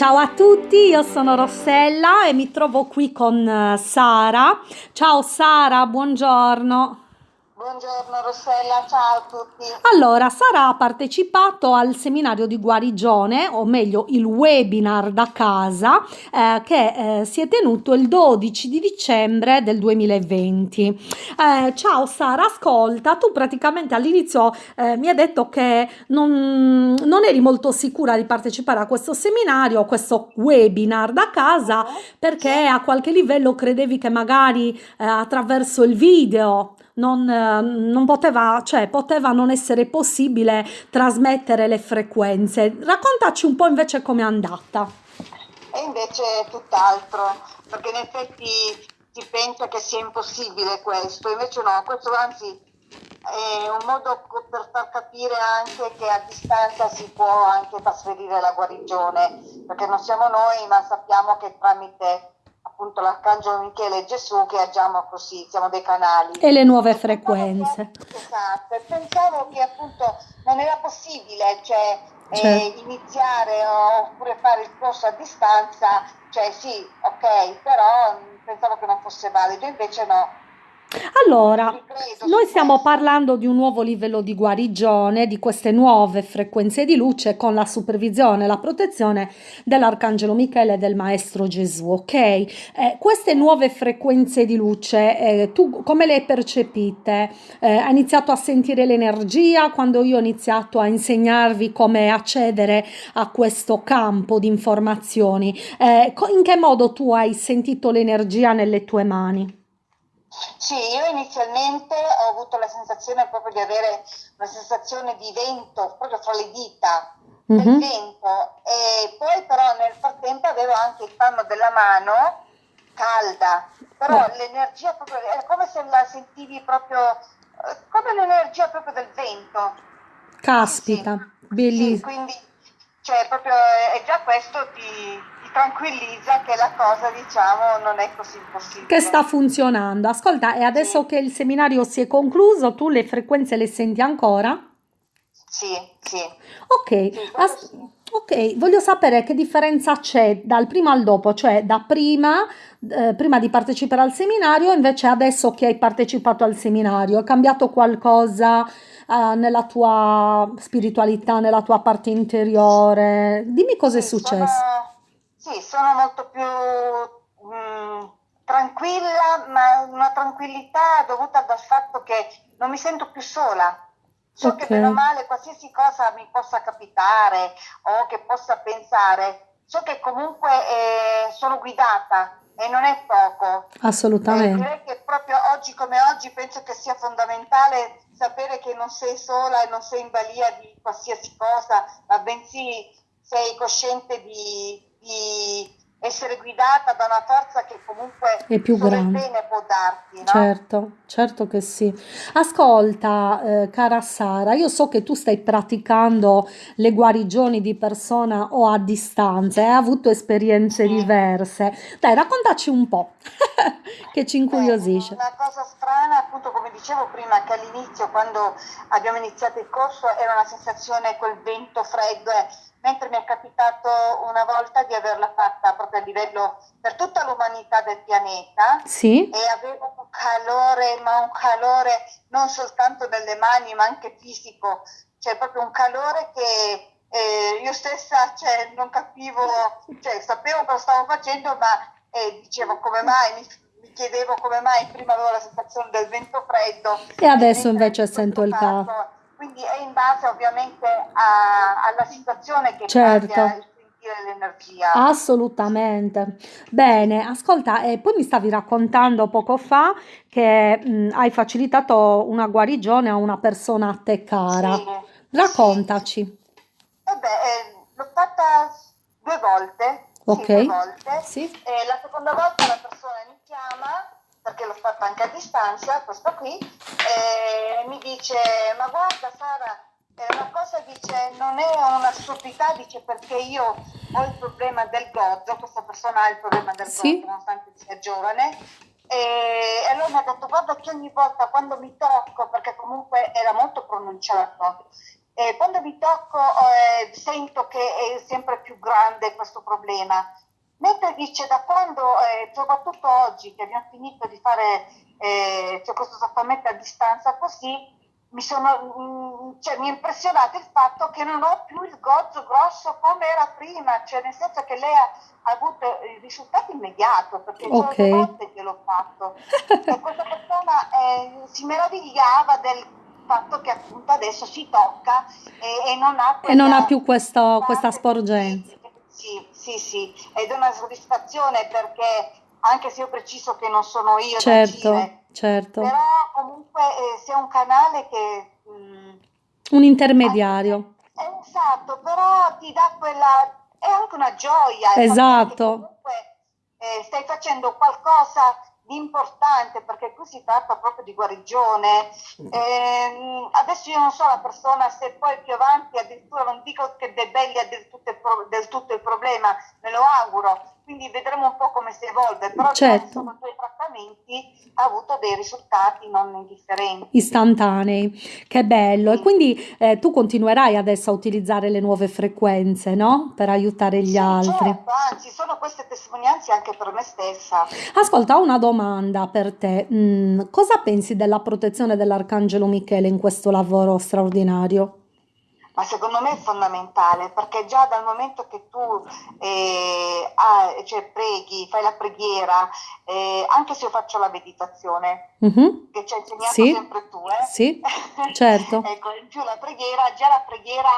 Ciao a tutti, io sono Rossella e mi trovo qui con eh, Sara. Ciao Sara, buongiorno. Buongiorno Rossella, ciao a tutti. Allora, Sara ha partecipato al seminario di guarigione, o meglio il webinar da casa, eh, che eh, si è tenuto il 12 di dicembre del 2020. Eh, ciao Sara, ascolta, tu praticamente all'inizio eh, mi hai detto che non, non eri molto sicura di partecipare a questo seminario, a questo webinar da casa, perché a qualche livello credevi che magari eh, attraverso il video non, non poteva, cioè, poteva non essere possibile trasmettere le frequenze. Raccontaci un po' invece com'è andata. E invece è tutt'altro, perché in effetti si pensa che sia impossibile questo, invece no, questo anzi è un modo per far capire anche che a distanza si può anche trasferire la guarigione, perché non siamo noi, ma sappiamo che tramite appunto l'Arcangelo Michele e Gesù che agiamo così, siamo dei canali. E le nuove frequenze. Esatto, e pensavo che appunto non era possibile, cioè certo. eh, iniziare oppure fare il corso a distanza, cioè sì, ok, però pensavo che non fosse valido, invece no allora, noi stiamo parlando di un nuovo livello di guarigione, di queste nuove frequenze di luce con la supervisione e la protezione dell'Arcangelo Michele e del Maestro Gesù, ok? Eh, queste nuove frequenze di luce, eh, tu come le hai percepite? Eh, hai iniziato a sentire l'energia quando io ho iniziato a insegnarvi come accedere a questo campo di informazioni? Eh, in che modo tu hai sentito l'energia nelle tue mani? Sì, io inizialmente ho avuto la sensazione proprio di avere una sensazione di vento proprio fra le dita del mm-hmm. vento e poi però nel frattempo avevo anche il palmo della mano calda, però oh. l'energia proprio è come se la sentivi proprio eh, come l'energia proprio del vento. Caspita, sì, bellissimo. Sì, quindi cioè proprio e già questo ti tranquillizza che la cosa, diciamo, non è così impossibile. Che sta funzionando. Ascolta, e adesso sì. che il seminario si è concluso, tu le frequenze le senti ancora? Sì, sì. Ok, sì, As- sì. ok, voglio sapere che differenza c'è dal prima al dopo, cioè da prima, eh, prima di partecipare al seminario, invece adesso che hai partecipato al seminario, è cambiato qualcosa? Uh, nella tua spiritualità, nella tua parte interiore. Dimmi cosa è successo. Sono, sì, sono molto più mh, mm, tranquilla, ma una tranquillità dovuta dal fatto che non mi sento più sola. So okay. che meno male qualsiasi cosa mi possa capitare o che possa pensare, so che comunque eh, sono guidata e non è poco. Assolutamente. Eh, direi che proprio oggi come oggi penso che sia fondamentale sapere che non sei sola e non sei in balia di qualsiasi cosa, ma bensì sei cosciente di di essere guidata da una forza che comunque è più grande. bene può darti, no? Certo, certo che sì. Ascolta, eh, cara Sara, io so che tu stai praticando le guarigioni di persona o a distanza, hai avuto esperienze sì. diverse. Dai, raccontaci un po', che ci incuriosisce. Eh, una cosa strana, appunto, come dicevo prima, che all'inizio, quando abbiamo iniziato il corso, era una sensazione, quel vento freddo, eh, mentre mi è capitato una volta di averla fatta proprio a livello per tutta l'umanità del pianeta sì. e avevo un calore, ma un calore non soltanto nelle mani ma anche fisico, cioè proprio un calore che eh, io stessa cioè, non capivo, cioè, sapevo cosa stavo facendo ma eh, dicevo come mai, mi, mi, chiedevo come mai? Prima avevo la sensazione del vento freddo. E adesso invece sento il caldo quindi è in base ovviamente a, alla situazione che certo. l'energia. Assolutamente. Bene, ascolta, e poi mi stavi raccontando poco fa che mh, hai facilitato una guarigione a una persona a te cara. Sì, Raccontaci. Sì. Vabbè, eh, l'ho fatta due volte. Ok. Sì, due volte. Sì. La seconda volta la fatta anche a distanza, questo qui, e mi dice, ma guarda Sara, una cosa dice, non è una stupidità, dice perché io ho il problema del gozzo, questa persona ha il problema del sì. gozzo, nonostante sia giovane, e allora mi ha detto guarda che ogni volta quando mi tocco, perché comunque era molto pronunciato, eh, quando mi tocco eh, sento che è sempre più grande questo problema. Mentre dice da quando, eh, soprattutto oggi che abbiamo finito di fare eh, cioè questo trattamento a distanza così, mi, sono, mm, cioè, mi è impressionato il fatto che non ho più il gozzo grosso come era prima, cioè nel senso che lei ha, ha avuto il risultato immediato, perché okay. due volte che l'ho fatto. e questa persona eh, si meravigliava del fatto che appunto adesso si tocca e, e non ha quella, e non ha più questo, questa sporgenza. Sì, sì, sì, ed è una soddisfazione perché anche se io preciso che non sono io certo, agire, certo. però comunque eh, sia un canale che... Mh, mm, un intermediario. È, esatto, però ti dà quella... è anche una gioia. Esatto. Comunque eh, stai facendo qualcosa importante perché qui si tratta proprio di guarigione. Eh, adesso io non so la persona se poi più avanti addirittura non dico che debelli del tutto, del tutto il problema, me lo auguro, quindi vedremo un po' come si evolve, però certo. sono due trattamenti ha avuto dei risultati non indifferenti. Istantanei, che bello. Sì. E quindi eh, tu continuerai adesso a utilizzare le nuove frequenze, no? Per aiutare gli sì, altri. Certo, anzi, sono queste testimonianze anche per me stessa. Ascolta, ho una domanda per te. Mm, cosa pensi della protezione dell'Arcangelo Michele in questo lavoro straordinario? Ma secondo me è fondamentale perché già dal momento che tu eh, ah, cioè, preghi, fai la preghiera, eh, anche se io faccio la meditazione, mm-hmm. che ci hai insegnato sì. sempre tu, eh? Sì, certo. ecco, in più la preghiera, già la preghiera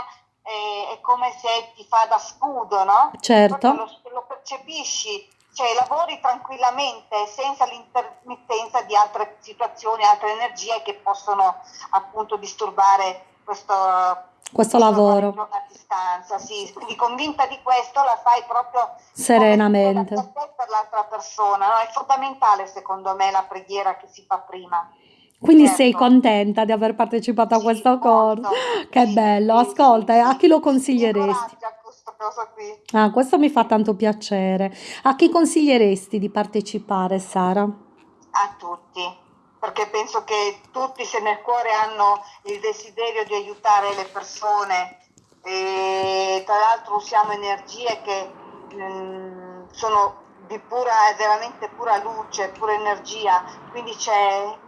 eh, è come se ti fa da scudo, no? Certo. Lo, lo percepisci, cioè lavori tranquillamente senza l'intermittenza di altre situazioni, altre energie che possono appunto disturbare questo questo lavoro. A distanza, sì, quindi convinta di questo la fai proprio serenamente. Per l'altra persona, no? è fondamentale secondo me la preghiera che si fa prima. Quindi certo. sei contenta di aver partecipato a sì, questo corso? Che bello, ascolta, sì, a chi lo consiglieresti? Ah, questo mi fa tanto piacere. A chi consiglieresti di partecipare, Sara? A tutti perché penso che tutti se nel cuore hanno il desiderio di aiutare le persone. E tra l'altro usiamo energie che mh, mm, sono di pura, veramente pura luce, pura energia, quindi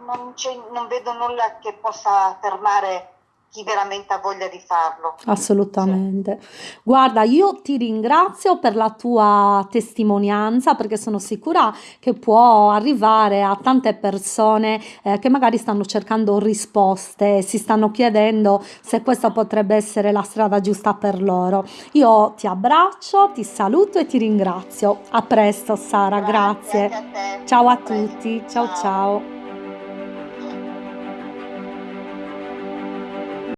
non, non vedo nulla che possa fermare chi veramente ha voglia di farlo. Assolutamente. Sì. Guarda, io ti ringrazio per la tua testimonianza perché sono sicura che può arrivare a tante persone eh, che magari stanno cercando risposte, si stanno chiedendo se questa potrebbe essere la strada giusta per loro. Io ti abbraccio, ti saluto e ti ringrazio. A presto Sara, grazie. grazie. A Ciao a tutti. ciao. ciao. ciao.